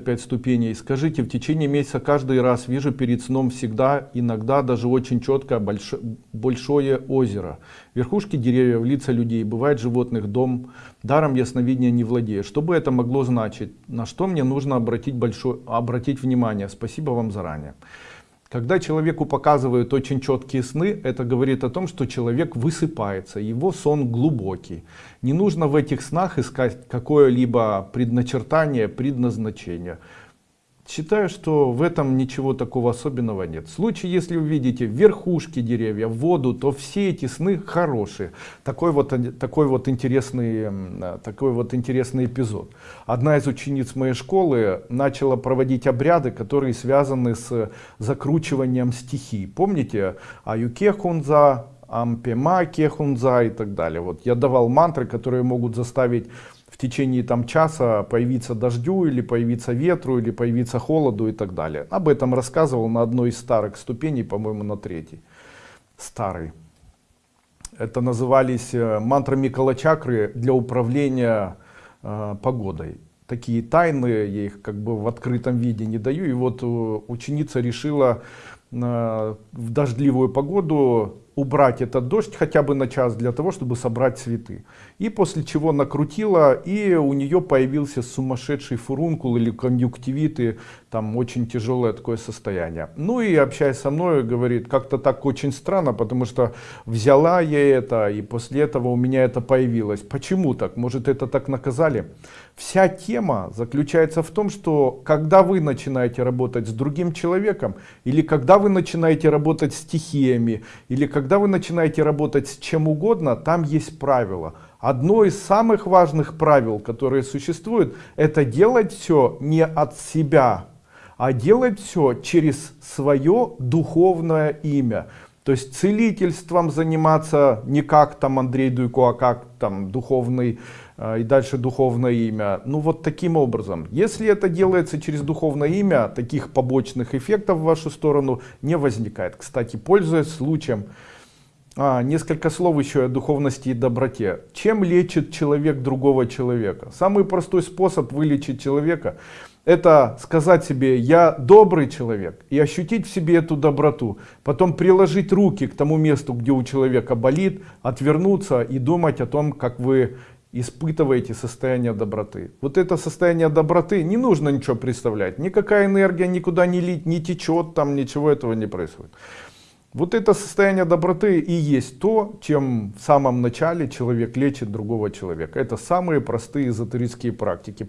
пять ступеней. Скажите, в течение месяца каждый раз вижу перед сном всегда, иногда даже очень четко больш... большое озеро. Верхушки деревьев, лица людей, бывает животных, дом. Даром ясновидения не владею. Что бы это могло значить? На что мне нужно обратить, большое... обратить внимание? Спасибо вам заранее. Когда человеку показывают очень четкие сны, это говорит о том, что человек высыпается, его сон глубокий. Не нужно в этих снах искать какое-либо предначертание, предназначение. Считаю, что в этом ничего такого особенного нет. В случае, если вы видите верхушки деревьев, воду, то все эти сны хорошие. Такой вот, такой вот, интересный, такой вот интересный эпизод. Одна из учениц моей школы начала проводить обряды, которые связаны с закручиванием стихий. Помните? Аюке хунза, ампема кехунза и так далее. Вот я давал мантры, которые могут заставить течение там часа появиться дождю или появиться ветру или появиться холоду и так далее. Об этом рассказывал на одной из старых ступеней по моему на третьей. Старый. Это назывались э, мантрами калачакры для управления э, погодой. Такие тайны я их как бы в открытом виде не даю. И вот э, ученица решила в дождливую погоду убрать этот дождь хотя бы на час для того, чтобы собрать цветы. И после чего накрутила, и у нее появился сумасшедший фурункул или конъюнктивиты, там очень тяжелое такое состояние. Ну и общаясь со мной, говорит, как-то так очень странно, потому что взяла я это, и после этого у меня это появилось. Почему так? Может это так наказали? Вся тема заключается в том, что когда вы начинаете работать с другим человеком, или когда вы начинаете работать стихиями, или когда вы начинаете работать с чем угодно, там есть правила. Одно из самых важных правил, которые существуют, это делать все не от себя, а делать все через свое духовное имя. То есть целительством заниматься не как там Андрей Дуйко, а как там духовный и дальше духовное имя. Ну вот таким образом. Если это делается через духовное имя, таких побочных эффектов в вашу сторону не возникает. Кстати, пользуясь случаем, а, несколько слов еще о духовности и доброте. Чем лечит человек другого человека? Самый простой способ вылечить человека это сказать себе я добрый человек и ощутить в себе эту доброту потом приложить руки к тому месту где у человека болит отвернуться и думать о том как вы испытываете состояние доброты вот это состояние доброты не нужно ничего представлять никакая энергия никуда не лить не течет там ничего этого не происходит вот это состояние доброты и есть то, чем в самом начале человек лечит другого человека. Это самые простые эзотерические практики.